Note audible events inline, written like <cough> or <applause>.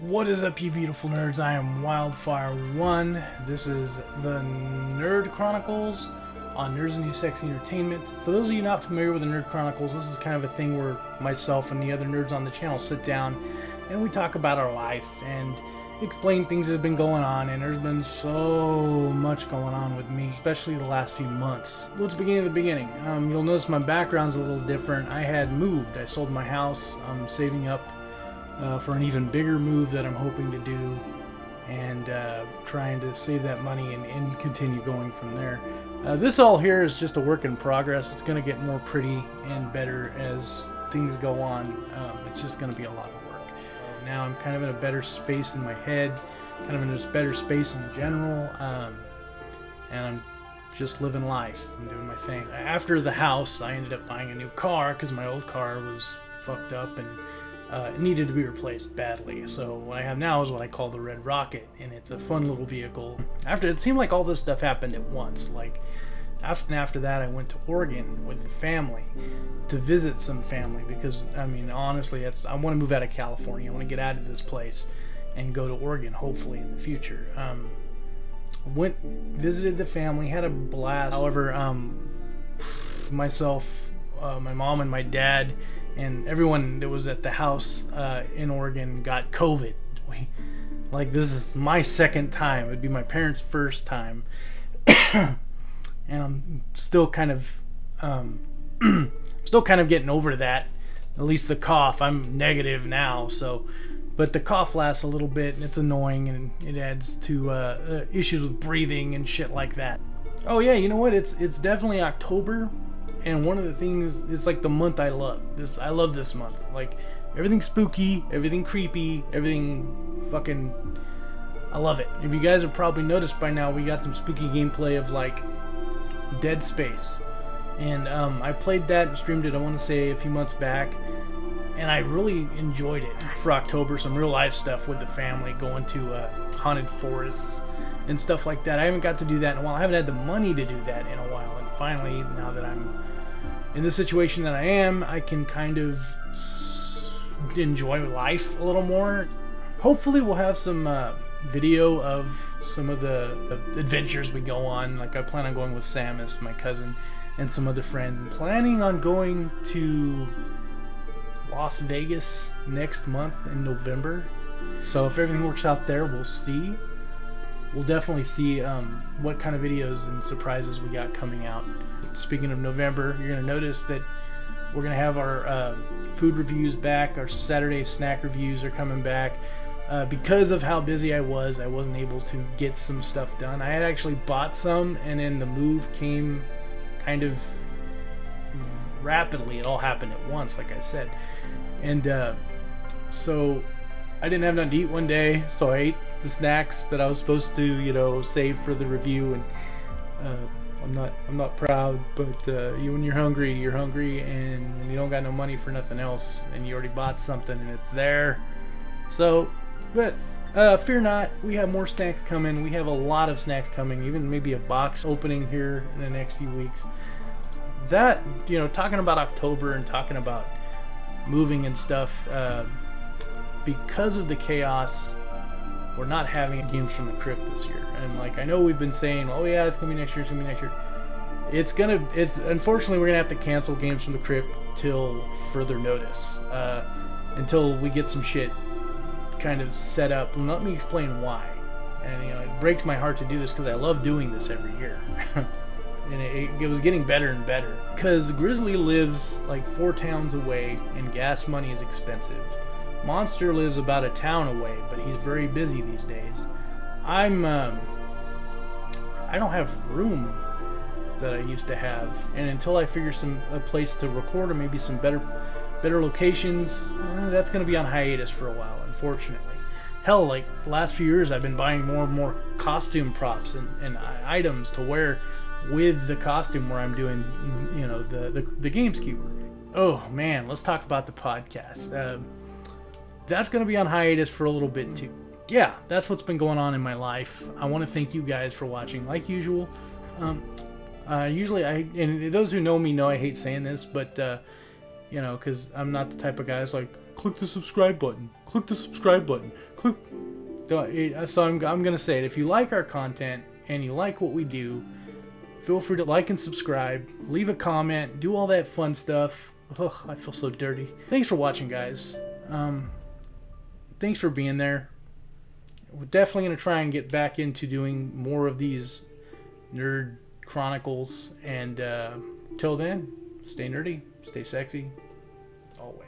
What is up, you beautiful nerds? I am Wildfire1. This is the Nerd Chronicles on Nerds and New Sexy Entertainment. For those of you not familiar with the Nerd Chronicles, this is kind of a thing where myself and the other nerds on the channel sit down and we talk about our life and explain things that have been going on and there's been so much going on with me especially the last few months let's begin at the beginning um, you'll notice my background's a little different I had moved I sold my house I'm saving up uh, for an even bigger move that I'm hoping to do and uh, trying to save that money and, and continue going from there uh, this all here is just a work in progress it's gonna get more pretty and better as things go on um, it's just gonna be a lot of work. now I'm kind of in a better space in my head, kind of in a better space in general, um, and I'm just living life and doing my thing. After the house, I ended up buying a new car because my old car was fucked up and uh, needed to be replaced badly. So what I have now is what I call the Red Rocket, and it's a fun little vehicle. After it seemed like all this stuff happened at once, like after, after that, I went to Oregon with the family to visit some family because, I mean, honestly, that's I want to move out of California. I want to get out of this place and go to Oregon, hopefully, in the future. Um, went, visited the family, had a blast. However, um, myself, uh, my mom, and my dad, and everyone that was at the house uh, in Oregon got COVID. We, like, this is my second time. It'd be my parents' first time. <coughs> and I'm still kind of um, <clears throat> still kind of getting over that. At least the cough, I'm negative now, so but the cough lasts a little bit and it's annoying and it adds to uh, uh, issues with breathing and shit like that. Oh yeah, you know what? It's it's definitely October, and one of the things it's like the month I love. This I love this month. Like everything spooky, everything creepy, everything fucking. I love it. If you guys have probably noticed by now, we got some spooky gameplay of like Dead Space. And um, I played that and streamed it, I want to say, a few months back. And I really enjoyed it for October. Some real life stuff with the family, going to uh, haunted forests and stuff like that. I haven't got to do that in a while. I haven't had the money to do that in a while. And finally, now that I'm in the situation that I am, I can kind of enjoy life a little more. Hopefully, we'll have some uh, video of some of the, adventures we go on. Like I plan on going with Samus, my cousin, and some other friends. I'm planning on going to Las Vegas next month in November. So if everything works out there, we'll see. We'll definitely see um, what kind of videos and surprises we got coming out. Speaking of November, you're going to notice that we're going to have our uh, food reviews back. Our Saturday snack reviews are coming back. Uh, because of how busy I was, I wasn't able to get some stuff done. I had actually bought some, and then the move came kind of rapidly. It all happened at once, like I said. And uh, so I didn't have nothing to eat one day, so I ate the snacks that I was supposed to, you know, save for the review. And uh, I'm not, I'm not proud, but uh, you, when you're hungry, you're hungry, and you don't got no money for nothing else, and you already bought something, and it's there. So but uh, fear not, we have more snacks coming. We have a lot of snacks coming, even maybe a box opening here in the next few weeks. That, you know, talking about October and talking about moving and stuff, uh, because of the chaos, we're not having games from the crypt this year. And like, I know we've been saying, oh yeah, it's gonna be next year, it's gonna be next year. It's gonna, it's unfortunately we're gonna have to cancel games from the crypt till further notice, uh, until we get some shit kind of set up. And let me explain why. And you know, it breaks my heart to do this because I love doing this every year. <laughs> and it, it, was getting better and better. Because Grizzly lives like four towns away, and gas money is expensive. Monster lives about a town away, but he's very busy these days. I'm, um, I don't have room that I used to have, and until I figure some a place to record or maybe some better better locations, eh, that's going to be on hiatus for a while, unfortunately. Hell, like last few years, I've been buying more and more costume props and, and items to wear with the costume where I'm doing, you know, the, the, the Gameskeeper. Oh man, let's talk about the podcast. Uh, that's going to be on hiatus for a little bit too. Yeah, that's what's been going on in my life. I want to thank you guys for watching, like usual. Um, uh, usually, I and those who know me know I hate saying this, but uh, you know, because I'm not the type of guy that's like, click the subscribe button, click the subscribe button, click. So I'm, I'm going to say it. If you like our content and you like what we do, feel free to like and subscribe, leave a comment, do all that fun stuff. Ugh, I feel so dirty. Thanks for watching, guys. Um, thanks for being there. We're definitely going to try and get back into doing more of these nerd chronicles. And uh, till then, stay nerdy, stay sexy, always.